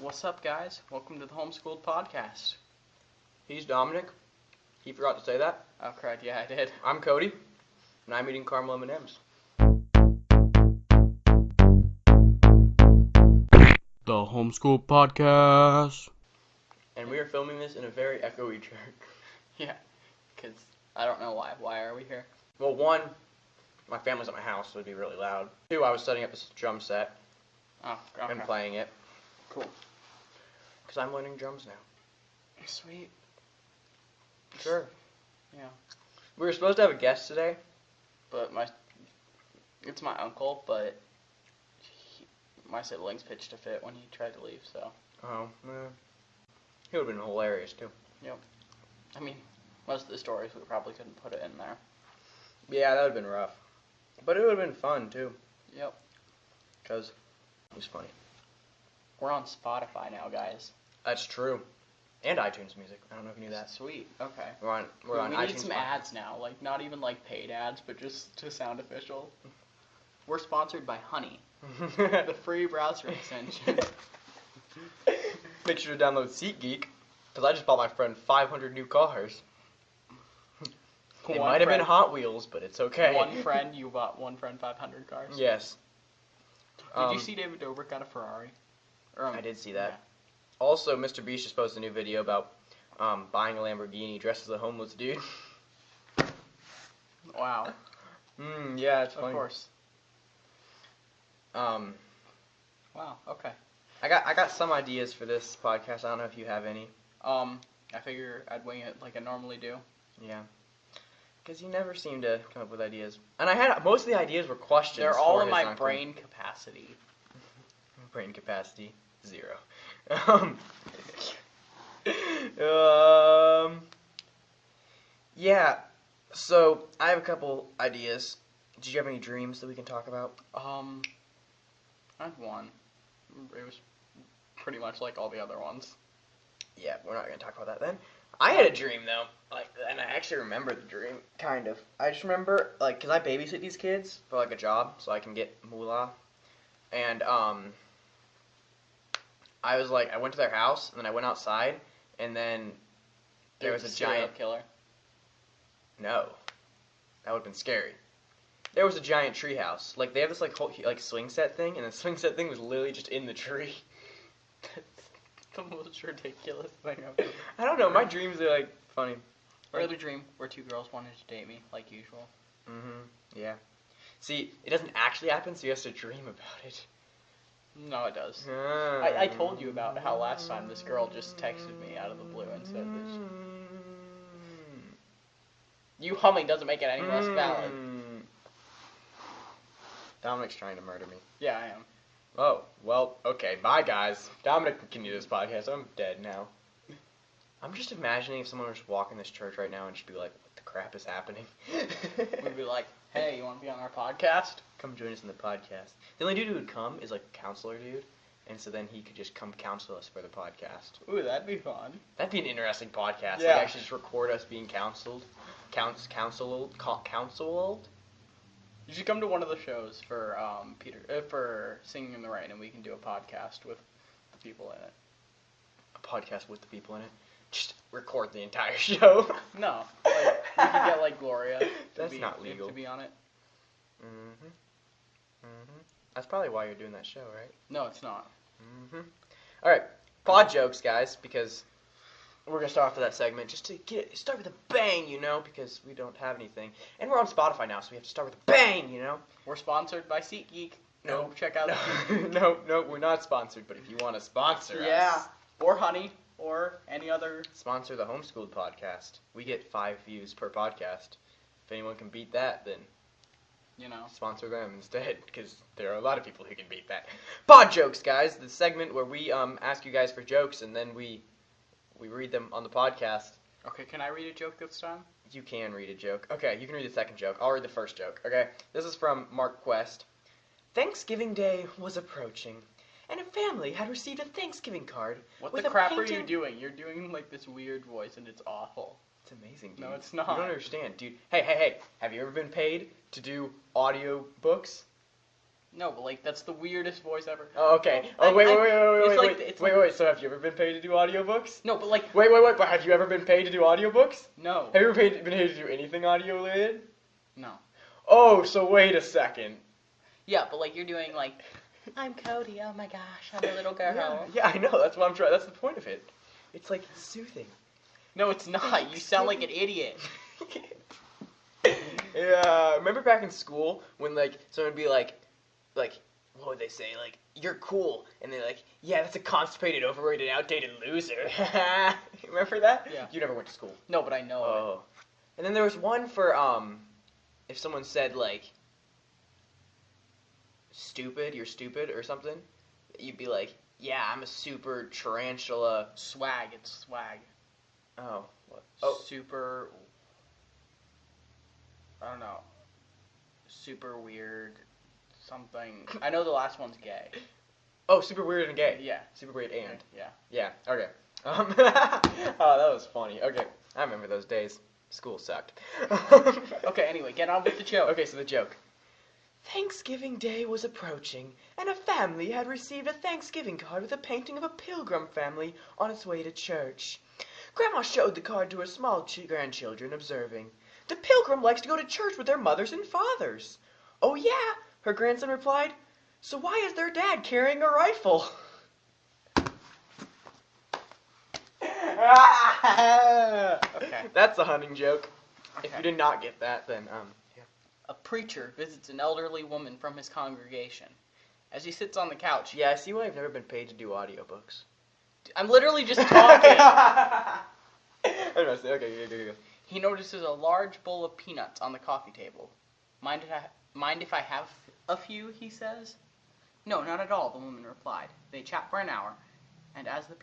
What's up, guys? Welcome to the Homeschooled Podcast. He's Dominic. He forgot to say that. Oh, crap, yeah, I did. I'm Cody, and I'm eating caramel M&Ms. The Homeschooled Podcast. And we are filming this in a very echoey church. Yeah, because I don't know why. Why are we here? Well, one, my family's at my house, so it'd be really loud. Two, I was setting up this drum set Oh, okay. and playing it. Cool. Because I'm learning drums now. Sweet. Sure. Yeah. We were supposed to have a guest today. But my, it's my uncle, but he, my siblings pitched a fit when he tried to leave, so. Oh, man. He would have been hilarious, too. Yep. I mean, most of the stories we probably couldn't put it in there. Yeah, that would have been rough. But it would have been fun, too. Yep. Because it was funny. We're on Spotify now, guys. That's true. And iTunes Music. I don't know if you knew that. Sweet. Okay. We're on, we're we on we iTunes need some Spotify. ads now, like not even like paid ads, but just to sound official. We're sponsored by Honey, the free browser extension. Make sure to download SeatGeek, because I just bought my friend 500 new cars. It One might have been Hot Wheels, but it's okay. One friend, you bought one friend 500 cars. Yes. Did Um, you see David Dobrik got a Ferrari? Or, um, I did see that. Also, Mr. Beast just posted a new video about um, buying a Lamborghini dressed as a homeless dude. Wow. Hmm, yeah, it's funny. Of course. Um, Wow. Okay. I got I got some ideas for this podcast. I don't know if you have any. Um, I figure I'd wing it like I normally do. Yeah. Because you never seem to come up with ideas. And I had most of the ideas were questions. They're all in my brain capacity. Brain capacity zero. Um, um, yeah. So I have a couple ideas. Did you have any dreams that we can talk about? Um, I had one. It was pretty much like all the other ones. Yeah, we're not gonna talk about that then. I had a dream though, like, and I actually remember the dream, kind of. I just remember, like, cause I babysit these kids for like a job, so I can get moolah, and um, I was like, I went to their house, and then I went outside, and then there was a serial giant killer. No, that would have been scary. There was a giant tree house. Like they have this like whole like swing set thing, and the swing set thing was literally just in the tree. That's the most ridiculous thing I've ever. I don't know. My dreams are like funny. My other dream where two girls wanted to date me, like usual. Mm-hmm. Yeah. See, it doesn't actually happen, so you have to dream about it. No, it does. I, I told you about how last time this girl just texted me out of the blue and said that she, you humming doesn't make it any less valid. Mm. Dominic's trying to murder me. Yeah, I am. Oh, well, okay, bye guys. Dominic can continue this podcast. I'm dead now. I'm just imagining if someone was walking this church right now and just be like, what the crap is happening? We'd be like, hey, you want to be on our podcast? come join us in the podcast. The only dude who would come is like a counselor dude, and so then he could just come counsel us for the podcast. Ooh, that'd be fun. That'd be an interesting podcast. Yeah. Like actually just record us being counseled, counts counseled, co- counseled. You should come to one of the shows for um Peter uh, for Singing in the Rain, and we can do a podcast with the people in it. A podcast with the people in it. Just record the entire show. No, like, we could get like Gloria. To That's be, not legal. To be on it. Mm-hmm. Mm-hmm. That's probably why you're doing that show, right? No, it's not. Mm-hmm. All right, pod jokes, guys, because we're gonna start off with that segment just to get start with a bang, you know, because we don't have anything, and we're on Spotify now, so we have to start with a bang, you know. We're sponsored by SeatGeek. No. Go check out. No, no, no, we're not sponsored, but if you want to sponsor us Yeah. us, Or Honey, or any other. sponsor the Homeschooled podcast. We get five views per podcast. If anyone can beat that, then You know. sponsor them instead, because there are a lot of people who can beat that. Pod jokes, guys. The segment where we um ask you guys for jokes and then we we read them on the podcast. Okay, can I read a joke this time? You can read a joke. Okay, you can read the second joke. I'll read the first joke. Okay, this is from Mark Quest. Thanksgiving Day was approaching, and a family had received a Thanksgiving card. What With the crap are you doing? You're doing like this weird voice, and it's awful. It's amazing, dude. No, it's not. You don't understand, dude. Hey, hey, hey. Have you ever been paid to do audio books? No, but like that's the weirdest voice ever. Oh, okay. I- Oh, wait, I- wait, wait, wait, it's wait, like wait, wait, like- wait. So have you ever been paid to do audiobooks? No, but like Wait, wait, wait. But have you ever been paid to do audiobooks? no, Have you ever paid, been paid to do anything audio related? no. Oh, so wait a second. Yeah, but like you're doing like, I'm Cody. Oh my gosh, I'm a little girl. Yeah, yeah, I know. That's what I'm trying. That's the point of it. It's like soothing. No, it's not. You sound like an idiot. yeah, remember back in school when like someone would be like, like, what would they say? Like, you're cool, and they're like, yeah, that's a constipated, overrated, outdated loser. remember that? Yeah. You never went to school. No, but I know. it. Oh. And then there was one for um, if someone said like, stupid, you're stupid or something, you'd be like, yeah, I'm a super tarantula. Swag. It's swag. Oh. What? Oh. Super. I don't know. Super weird. Something. I know the last one's gay. Oh, super weird and gay. Yeah. Super weird and. Yeah. Yeah. Okay. Um, oh, that was funny. Okay, I remember those days. School sucked. Okay. Anyway, get on with the joke. Okay, so the joke. Thanksgiving Day was approaching, and a family had received a Thanksgiving card with a painting of a pilgrim family on its way to church. Grandma showed the card to her small ch- grandchildren, observing, The pilgrim likes to go to church with their mothers and fathers. Oh, yeah, her grandson replied. So why is their dad carrying a rifle? Okay. That's a hunting joke. If you did not get that, then um. A preacher visits an elderly woman from his congregation. As he sits on the couch, Yeah, I see why I've never been paid to do audiobooks. I'm literally just talking. I don't know, say- okay, go. he notices a large bowl of peanuts on the coffee table. Mind if I, mind if I have a few? He says. No, not at all. The woman replied. They chat for an hour, and as the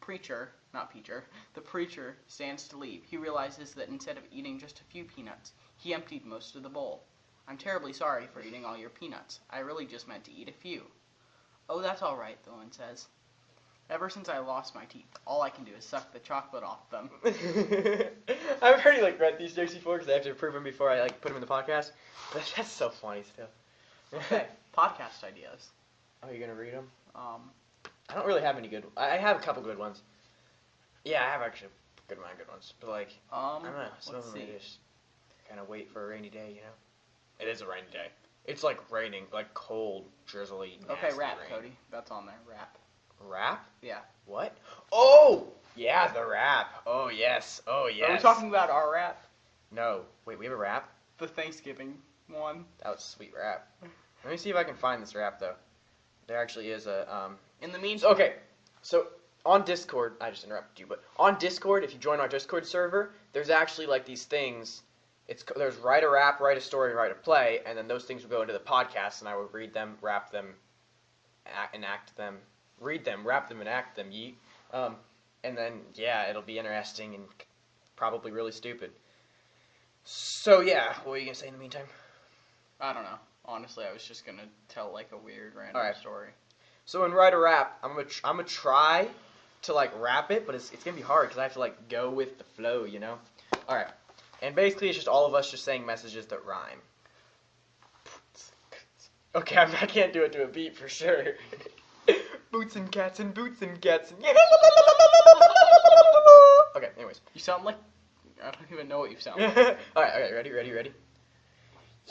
preacher, not preacher, the preacher stands to leave, he realizes that instead of eating just a few peanuts, he emptied most of the bowl. I'm terribly sorry for eating all your peanuts. I really just meant to eat a few. Oh, that's all right, the woman says. Ever since I lost my teeth, all I can do is suck the chocolate off them. I've already like read these jokes before because I have to approve them before I like put them in the podcast. But that's so funny still. Okay, podcast ideas. Oh, you're gonna read them? Um, I don't really have any good. I have a couple good ones. Yeah, I have actually good good ones. But like, um, I don't know. Some let's of them see. are just kind of wait for a rainy day, you know. It is a rainy day. It's like raining, like cold, drizzly. Okay, nasty rap, rain. Cody. That's on there. Rap. Rap? Yeah. What? Oh, yeah, the rap. Oh yes. Oh yes. Are we talking about our rap? No. Wait, we have a rap. The Thanksgiving one. That was a sweet rap. Let me see if I can find this rap though. There actually is a um. In the meantime, okay, so on Discord, I just interrupted you, but on Discord, if you join our Discord server, there's actually like these things. It's there's write a rap, write a story, write a play, and then those things would go into the podcast, and I would read them, rap them, and act, enact them, read them, rap them, enact them. Yeet. Um, and then yeah, it'll be interesting and probably really stupid. So yeah, what were you gonna say in the meantime? I don't know. Honestly, I was just gonna tell like a weird random Alright. story. So in write a rap, I'm gonna tr- I'm gonna try to like rap it, but it's it's gonna be hard because I have to like go with the flow, you know. All right, and basically it's just all of us just saying messages that rhyme. Okay, I'm, I can't do it to a beat for sure. boots and cats and boots and cats and Okay, anyways. You sound like I don't even know what you sound. all like. right, okay, ready, ready, ready.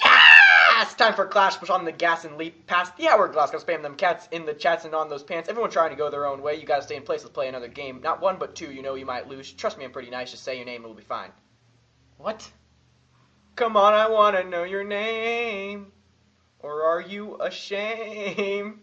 Yeah! It's time for Clash. Push on the gas and leap past the hourglass. Gotta spam them cats in the chats and on those pants. Everyone trying to go their own way. You gotta stay in place. Let's play another game. Not one, but two. You know you might lose. Trust me, I'm pretty nice. Just say your name and we'll be fine. What? Come on, I wanna know your name. Or are you ashamed?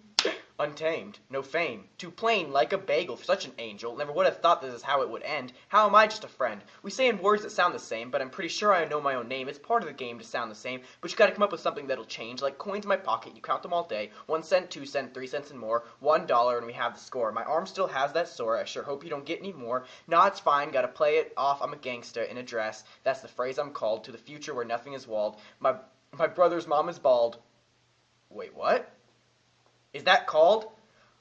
Untamed, no fame, too plain like a bagel for such an angel. Never would have thought this is how it would end. How am I just a friend? We say in words that sound the same, but I'm pretty sure I know my own name. It's part of the game to sound the same, but you gotta come up with something that'll change. Like coins in my pocket, you count them all day. One cent, two cent, three cents and more. One dollar and we have the score. My arm still has that sore. I sure hope you don't get any more. Nah, it's fine. Gotta play it off. I'm a gangster in a dress. That's the phrase I'm called to the future where nothing is walled. My my brother's mom is bald. Wait, what? Is that called?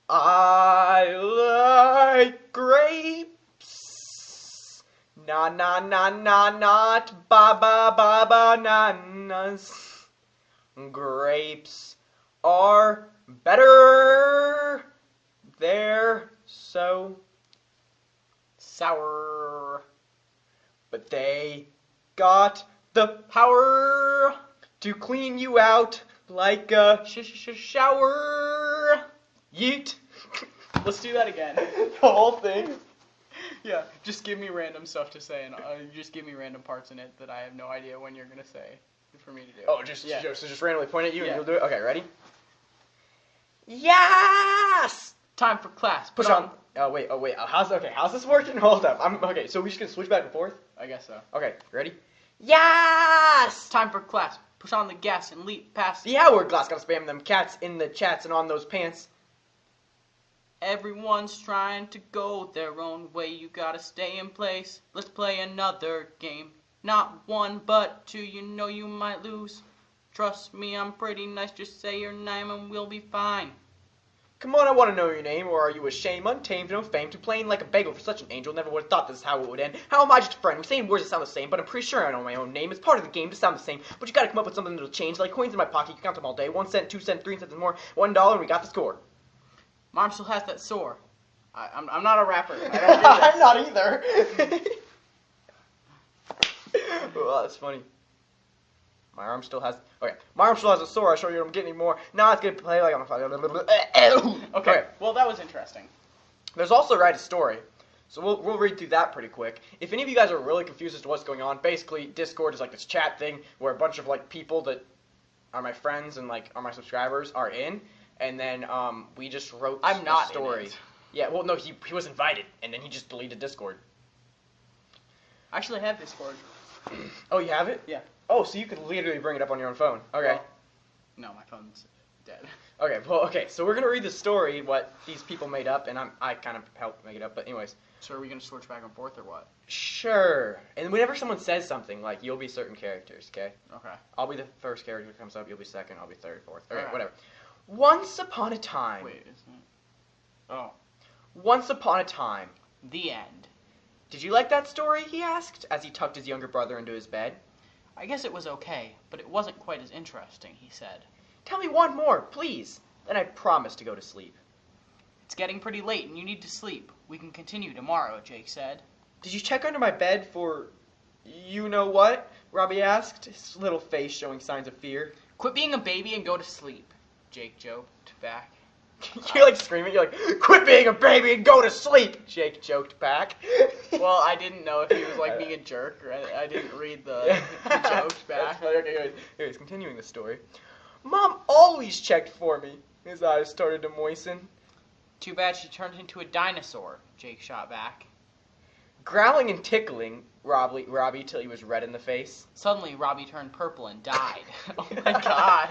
I like grapes. Na na na na not ba ba ba bananas. Grapes are better. They're so, Sour. but they got the power to clean you out like a Sh sh sh shower. yeet. Let's do that again. the whole thing. Yeah, just give me random stuff to say, and uh, just give me random parts in it that I have no idea when you're gonna say for me to do. Oh, just yeah. so just randomly point at you Yeah. and you'll do it. Okay, ready? Yes. Time for class. Push Put on. Oh wait. Oh wait. Oh, how's okay? How's this working? Hold up. I'm okay. So we just gonna switch back and forth. I guess so. Okay. Ready? Yes. Time for class. Push on the gas and leap past. The hourglass gotta spam them cats in the chats and on those pants. Everyone's trying to go their own way. You gotta stay in place. Let's play another game. Not one, but two. You know you might lose. Trust me, I'm pretty nice. Just say your name and we'll be fine. Come on, I want to know your name, or are you ashamed, untamed, no fame, to plain like a bagel for such an angel? Never would have thought this is how it would end. How am I just a friend? We're saying words that sound the same, but I'm pretty sure I know my own name. It's part of the game to sound the same, but you gotta come up with something that'll change. Like coins in my pocket, you can count them all day. One cent, two cent, three cents, and more. One dollar, and we got the score. Mom still has that sore. I, I'm, I'm not a rapper. I don't do this. I'm not either. well, that's funny. My arm still has. Okay, my arm still has a sore. I show you I'm getting more. Now it's gonna play like I'm a. Okay. Well, that was interesting. There's also write a story. So we'll, we'll read through that pretty quick. If any of you guys are really confused as to what's going on, basically Discord is like this chat thing where a bunch of like people that are my friends and like are my subscribers are in, and then um, we just wrote I'm a not in story. Yeah, well no, he he was invited and then he just deleted Discord. I actually have Discord. Oh, you have it? Yeah. Oh, so you could literally bring it up on your own phone. Okay. Well, no, my phone's dead. okay. Well, okay. So we're gonna read the story what these people made up, and I'm I kind of helped make it up. But anyways, So are we gonna switch back and forth or what? sure. And whenever someone says something, like you'll be certain characters. Okay. Okay. I'll be the first character who comes up. You'll be second. I'll be third, fourth. Okay, Alright. whatever. Once upon a time. Wait, isn't it? Oh, Once upon a time. the end. Did you like that story? He asked as he tucked his younger brother into his bed. I guess it was okay, but it wasn't quite as interesting, he said. Tell me one more, please. Then I promise to go to sleep. It's getting pretty late and you need to sleep. We can continue tomorrow, Jake said. Did you check under my bed for you know what? Robbie asked, his little face showing signs of fear. Quit being a baby and go to sleep, Jake joked back. you're like screaming, you're like, quit being a baby and go to sleep, Jake joked back. Well, I didn't know if he was like being a jerk or I, I didn't read the, the jokes back. funny. Okay, anyways, anyways, continuing the story. Mom always checked for me. His eyes started to moisten. Too bad she turned into a dinosaur, Jake shot back. Growling and tickling Robbie, Robbie till he was red in the face. Suddenly, Robbie turned purple and died. oh my god.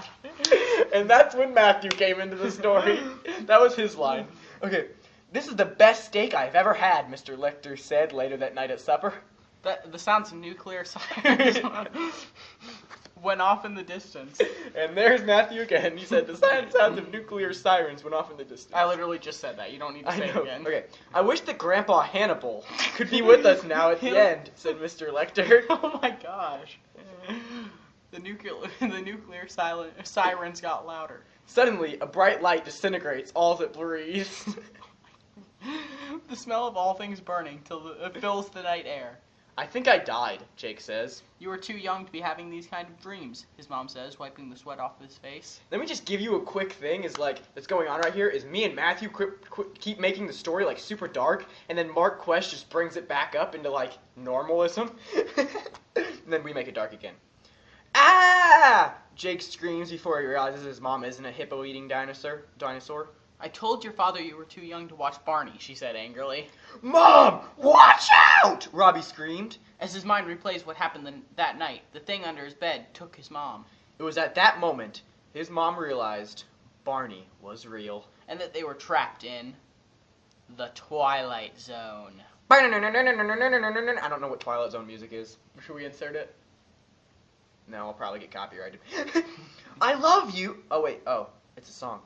and that's when Matthew came into the story. That was his line. Okay, this is the best steak I've ever had, Mr. Lecter said later that night at supper. That, the sounds nuclear sirens went off in the distance. And there's Matthew again. He said the sound- sounds of nuclear sirens went off in the distance. I literally just said that. You don't need to I say know. it again. Okay. I wish that Grandpa Hannibal could be with us now at the end, said Mr. Lecter. Oh my gosh. The nuclear the nuclear silent, sirens got louder. Suddenly, a bright light disintegrates all that breathes. the smell of all things burning till the, it fills the night air. I think I died, Jake says. You were too young to be having these kind of dreams, his mom says, wiping the sweat off his face. Let me just give you a quick thing. Is like that's going on right here. Is me and Matthew quit, keep making the story like super dark, and then Mark Quest just brings it back up into like normalism, and then we make it dark again. Ah! Jake screams before he realizes his mom isn't a hippo-eating dinosaur. Dinosaur. I told your father you were too young to watch Barney, she said angrily. Mom, watch out! Robbie screamed. As his mind replays what happened the, that night, the thing under his bed took his mom, It was at that moment his mom realized Barney was real. and that they were trapped in the Twilight Zone. I don't know what Twilight Zone music is. Should we insert it? No, I'll probably get copyrighted. I love you. Oh wait, oh, it's a song.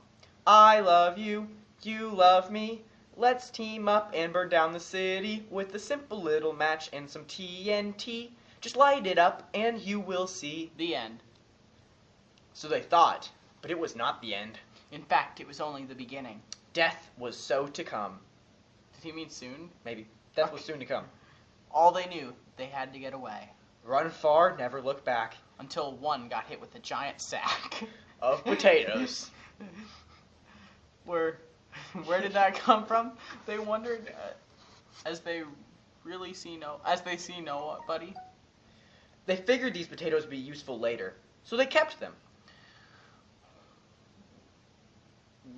I love you. You love me. Let's team up and burn down the city with a simple little match and some TNT. Just light it up and you will see. The end. So they thought, But it was not the end. In fact, it was only the beginning. Death was so to come. Did he mean soon? Maybe. Death was soon to come. All they knew, they had to get away. Run far, never look back. Until one got hit with a giant sack. Of potatoes. where, where did that come from? They wondered uh, as they really see no, as they see no buddy. They figured these potatoes would be useful later, so they kept them.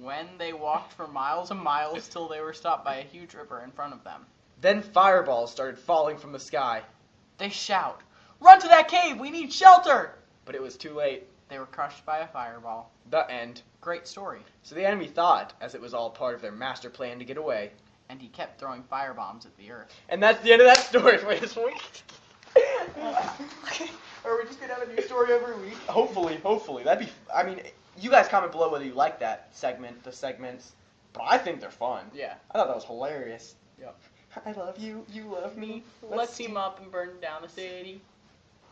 When they walked for miles and miles till they were stopped by a huge river in front of them. Then fireballs started falling from the sky, They shout, "Run to that cave! We need shelter!" but it was too late. They were crushed by a fireball. The end. Great story. So the enemy thought, as it was all part of their master plan to get away. And he kept throwing firebombs at the earth. And that's the end of that story for this week. Are we just gonna have a new story every week? hopefully, hopefully. That'd be. I mean, you guys comment below whether you like that segment, the segments. But I think they're fun. Yeah. I thought that was hilarious. Yep. I love you. You love me. Let's team up and burn down the city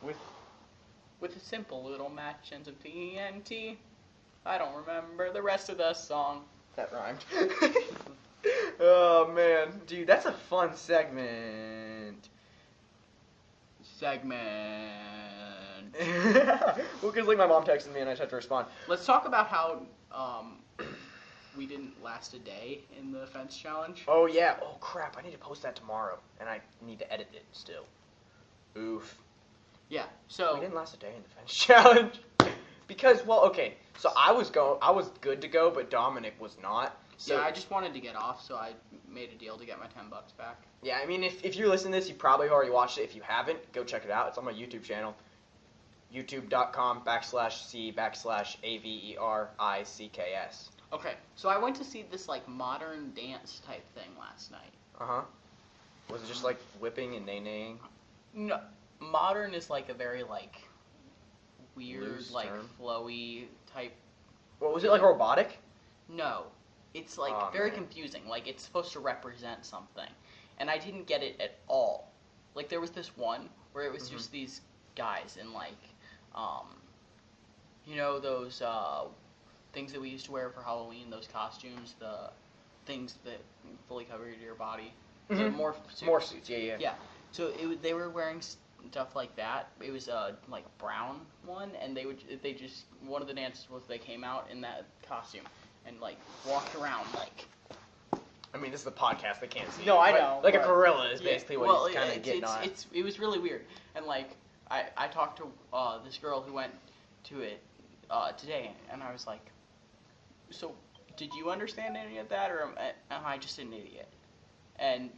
With with a simple little match and some TNT. I don't remember the rest of the song. that rhymed. oh man, dude, that's a fun segment. Segment. well, because like my mom texted me and I just had to respond. Let's talk about how um, we didn't last a day in the fence challenge. Oh yeah. Oh crap! I need to post that tomorrow, and I need to edit it still. Oof. Yeah. So we didn't last a day in the fence challenge because well, okay. So I was go, I was good to go, but Dominic was not. So yeah, I just wanted to get off, so I made a deal to get my ten bucks back. Yeah, I mean, if, if you're listening to this, you probably already watched it. If you haven't, go check it out. It's on my YouTube channel. YouTube.com backslash C backslash A V E R I C K S. Okay. So I went to see this like modern dance type thing last night. Uh huh. Was it just like whipping and nay naying? No, modern is like a very like weird, Loose like term. flowy type. What was it like robotic? No, it's like Aw, very man. confusing. Like it's supposed to represent something, and I didn't get it at all. Like there was this one where it was Mhm. just these guys in like, um, you know those uh, things that we used to wear for Halloween, those costumes, the things that fully cover your body, the Mhm. morph suits. More suits, yeah, yeah. Yeah. So it, they were wearing stuff like that. It was a like brown one, and they would they just one of the dances was they came out in that costume and like walked around like. I mean, this is a podcast; they can't see. No, I know, Like a gorilla is Yeah, basically what well, he's kind of getting it's, on. it's it was really weird, and like I I talked to uh, this girl who went to it uh, today, and I was like, so did you understand any of that, or am I, am I just an idiot? And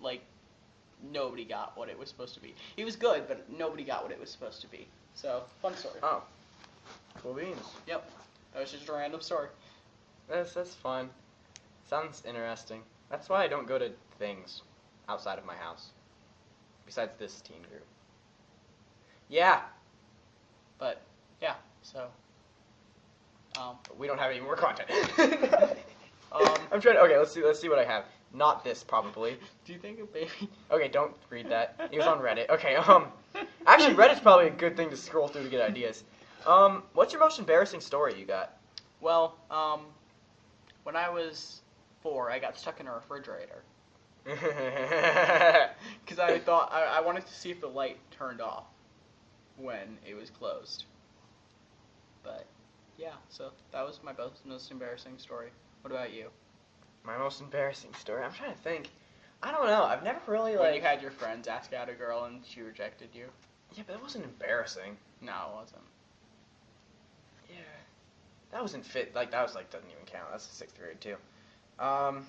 like nobody got what it was supposed to be. He was good, but nobody got what it was supposed to be. So fun story. Oh, cool beans. Yep, that was just a random story. That's that's fun. Sounds interesting. That's why I don't go to things outside of my house. Besides this teen group. Yeah, But yeah, so um, we don't have any more content. Um, I'm trying. To, okay, let's see. Let's see what I have. Not this, probably. do you think a baby? Okay, don't read that. It was on Reddit. Okay. Um, actually, Reddit's probably a good thing to scroll through to get ideas. Um, what's your most embarrassing story you got? Well, um, when I was four, I got stuck in a refrigerator because I thought I, I wanted to see if the light turned off when it was closed. But yeah, so that was my most, most embarrassing story. What about you? My most embarrassing story. I'm trying to think. I don't know. I've never really When like. you had your friends ask out a girl and she rejected you? Yeah, but that wasn't embarrassing. No, it wasn't. Yeah. That wasn't fit. Like that was like doesn't even count. That's sixth grade too. Um.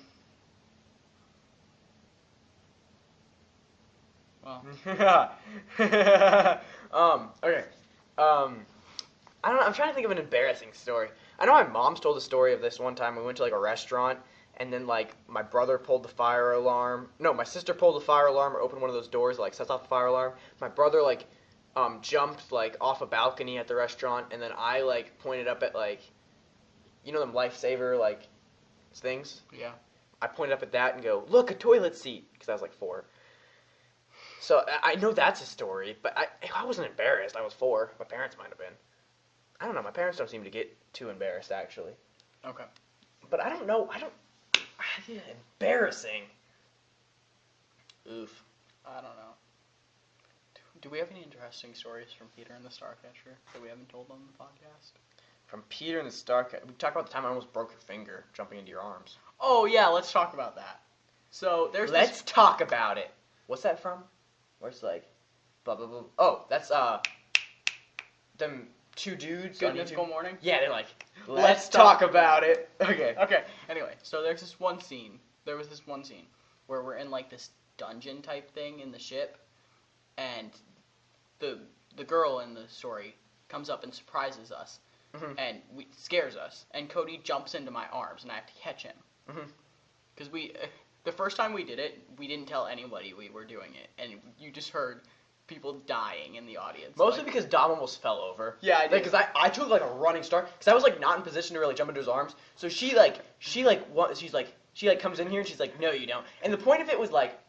Well, um. Okay. Um. I don't know. I'm trying to think of an embarrassing story. I know my mom's told a story of this one time. We went to like a restaurant, and then like my brother pulled the fire alarm. No, my sister pulled the fire alarm or opened one of those doors that, like sets off the fire alarm. My brother like um jumped like off a balcony at the restaurant, and then I like pointed up at like, you know them lifesaver like things. yeah. I pointed up at that and go, look, a toilet seat, because I was like four. So I- I know that's a story, but I I wasn't embarrassed. I was four. My parents might have been. I don't know. My parents don't seem to get too embarrassed actually. Okay. But I don't know. I don't. Yeah, embarrassing. Oof. I don't know. Do, do we have any interesting stories from Peter and the Starcatcher that we haven't told on the podcast? From Peter and the Starcatcher, We talked about the time I almost broke your finger jumping into your arms. Oh yeah, let's talk about that. So there's Let's this, talk about it. What's that from? Where it's like, blah blah blah. Oh, that's uh, them two dudes. Good on Mythical YouTube. Morning. Yeah, they're like, Let's let's, talk talk about it. Okay. Okay. So there's this one scene. There was this one scene where we're in like this dungeon type thing in the ship, and the the girl in the story comes up and surprises us, Mhm. and we scares us. And Cody jumps into my arms, and I have to catch him. Because we, the first time we did it, we didn't tell anybody we were doing it, and you just heard people dying in the audience. Mostly like- because Dom almost fell over. Yeah, I did. Because I, I took like a running start because I was like not in position to really jump into his arms. So she like she like what she's like she like comes in here and she's like no you don't. And the point of it was like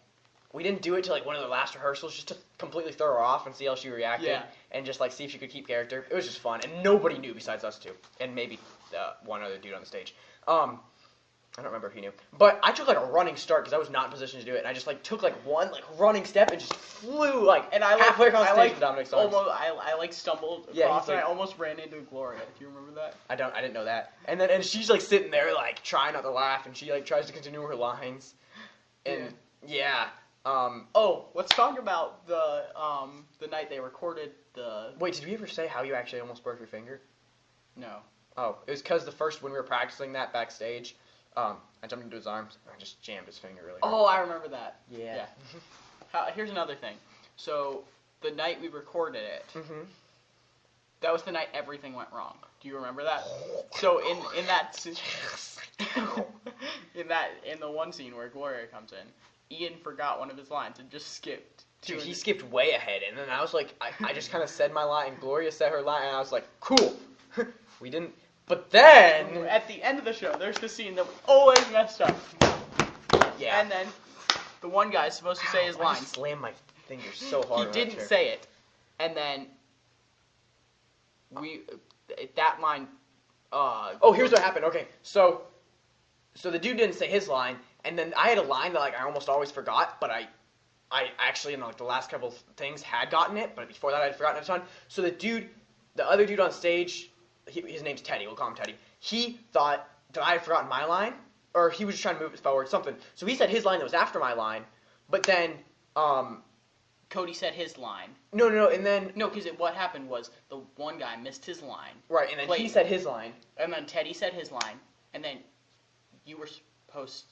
we didn't do it to like one of the last rehearsals just to completely throw her off and see how she reacted Yeah. and just like see if she could keep character. It was just fun and nobody knew besides us two and maybe uh, one other dude on the stage. Um. I don't remember if he knew, but I took like a running start because I was not in position to do it, and I just like took like one like running step and just flew like and I like, halfway across I stage like in Dominic's arms. almost, I, I like stumbled Yeah, across and I almost ran into Gloria. Do you remember that? I don't. I didn't know that. And then and she's like sitting there like trying not to laugh, and she like tries to continue her lines. And yeah. Um. Oh, let's talk about the um the night they recorded the Wait, did we ever say how you actually almost broke your finger? no. Oh, it was because the first when we were practicing that backstage, um, I jumped into his arms and I just jammed his finger really hard. Oh, I remember that. yeah. How, here's another thing. So the night we recorded it, mm-hmm. that was the night everything went wrong. Do you remember that? So in in that in that in the one scene where Gloria comes in, Ian forgot one of his lines and just skipped. Dude, he skipped way ahead, and then I was like, I, I just kind of said my line, and Gloria said her line, and I was like, cool. we didn't. But then, At the end of the show, there's the scene that we always messed up. yeah. And then the one guy's supposed to say his I lines. slammed my finger so hard. He that didn't chair. say it, and then we that line. Uh, Oh, here's what happened. Okay, so so the dude didn't say his line, and then I had a line that like I almost always forgot, but I I actually in like the last couple of things had gotten it, but before that I'd forgotten a ton. So the dude, the other dude on stage, he, his name's Teddy. We'll call him Teddy. He thought that I had forgotten my line, or he was just trying to move it forward, something. So he said his line that was after my line, but then um Cody said his line. no no no, and then No, because what happened was the one guy missed his line, right, and then he said his line. and then Teddy said his line, and then you were supposed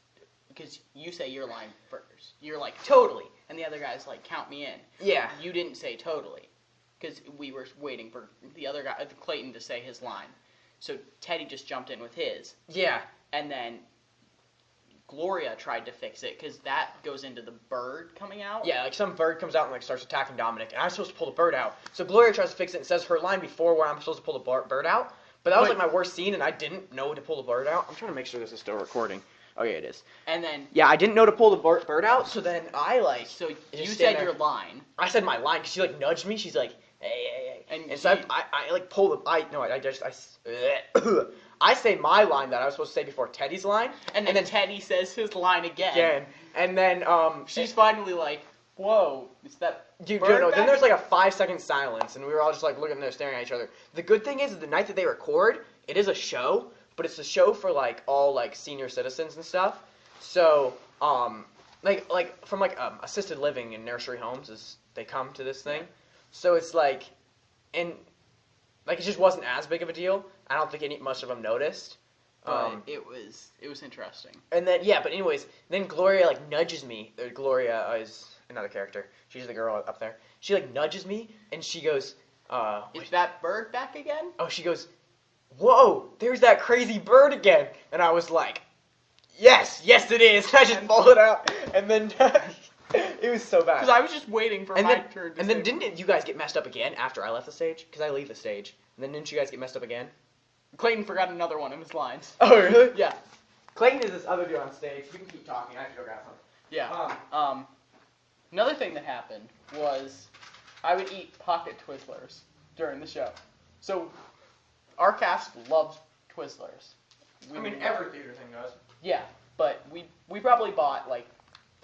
because you say your line first. You're like totally, and the other guy's like count me in. Yeah. You didn't say totally, because we were waiting for the other guy, uh, Clayton, to say his line. So Teddy just jumped in with his, Yeah. and then Gloria tried to fix it because that goes into the bird coming out. Yeah, like some bird comes out and like starts attacking Dominic, and I'm supposed to pull the bird out. So Gloria tries to fix it and says her line before where I'm supposed to pull the bar- bird out. But that was But- like my worst scene, and I didn't know to pull the bird out. I'm trying to make sure this is still recording. Oh yeah, it is. And then Yeah, I didn't know to pull the bir- bird out, so then I like so you said there. your line, I said my line because she like nudged me. She's like, hey, hey, hey. And And, so I, I, I like pull the I no I, I just I, s- I say my line that I was supposed to say before Teddy's line, and then, Teddy says his line again. again, and then um She's finally like, "Whoa, is that Dude, dude, no, then there's like a five second silence, and we were all just like looking there, staring at each other. The good thing is, the night that they record, it is a show, but it's a show for like all like senior citizens and stuff. So, um, like like from like um, assisted living and nursery homes is they come to this thing, so it's like, and like it just wasn't as big of a deal. I don't think any much of them noticed. But Um, it was it was interesting. and then yeah, but anyways, then Gloria like nudges me. Uh, Gloria is another character. She's the girl up there. She like nudges me and she goes, uh, Is that bird back again? oh, she goes, whoa, there's that crazy bird again. And I was like, yes, yes it is. I just pulled it out, and then it was so bad. Because I was just waiting for and my then, turn. To and then didn't it, you guys get messed up again after I left the stage? Because I leave the stage. And then didn't you guys get messed up again? Clayton forgot another one of his lines. Oh really? Yeah, Clayton is this other dude on stage. You can keep talking. I have to go grab something. yeah. Um, Um, another thing that happened was I would eat pocket Twizzlers during the show. So our cast loves Twizzlers. We I mean, every theater thing does. Yeah, but we we probably bought like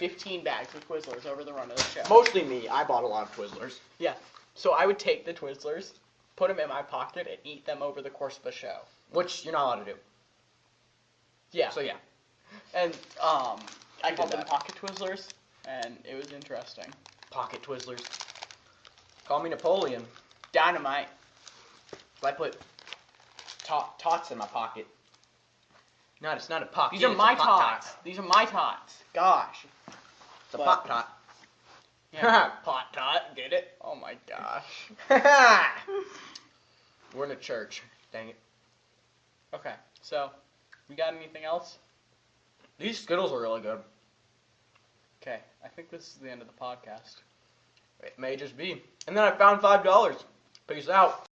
15 bags of Twizzlers over the run of the show. Mostly me. I bought a lot of Twizzlers. Yeah. So I would take the Twizzlers, put them in my pocket, and eat them over the course of the show. Which you're not allowed to do. Yeah. So yeah. And um, I We called them that. pocket Twizzlers, and it was interesting. Pocket Twizzlers. Call me Napoleon. Dynamite. I put tot, tots in my pocket. Not it's not a pocket. These are my tots. These are my tots. Gosh. It's a But- pot tot. Yeah. Pot tot. Get it? Oh my gosh. We're in a church. Dang it. Okay. So, we got anything else? These Skittles are really good. Okay. I think this is the end of the podcast. It may just be. And then I found five dollars. Peace out.